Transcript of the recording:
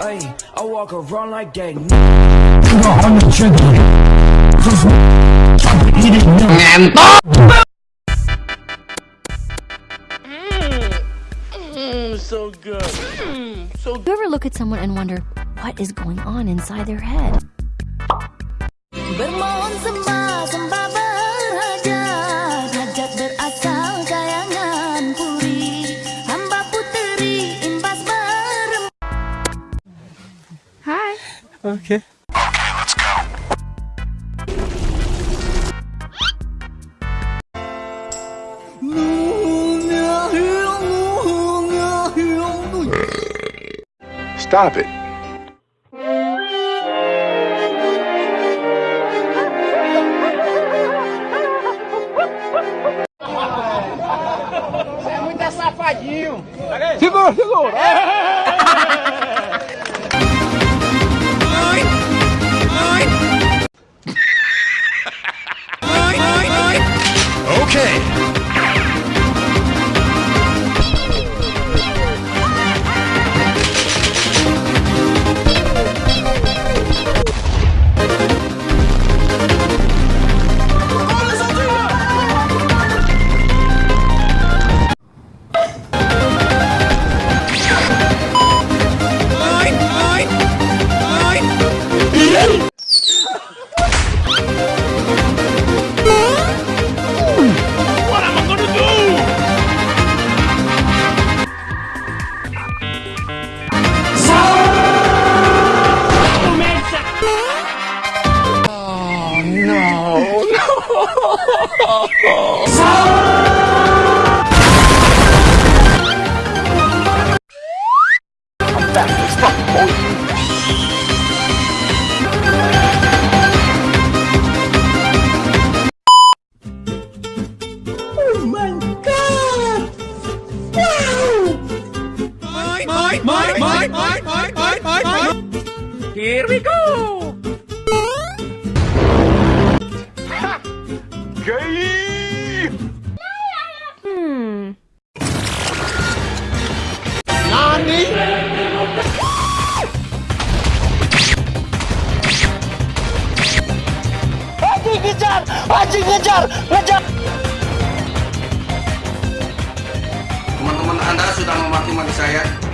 Ay, I walk around like that. Nigga on the trigger. Just eat it now. so good. Mmm, so You ever look at someone and wonder what is going on inside their head? Tá, ok. Stop it. Você é muito safadinho. Segura, segura. É. Okay. Oh okay. Here we go. Teman-teman Anda sudah memaki-maki saya.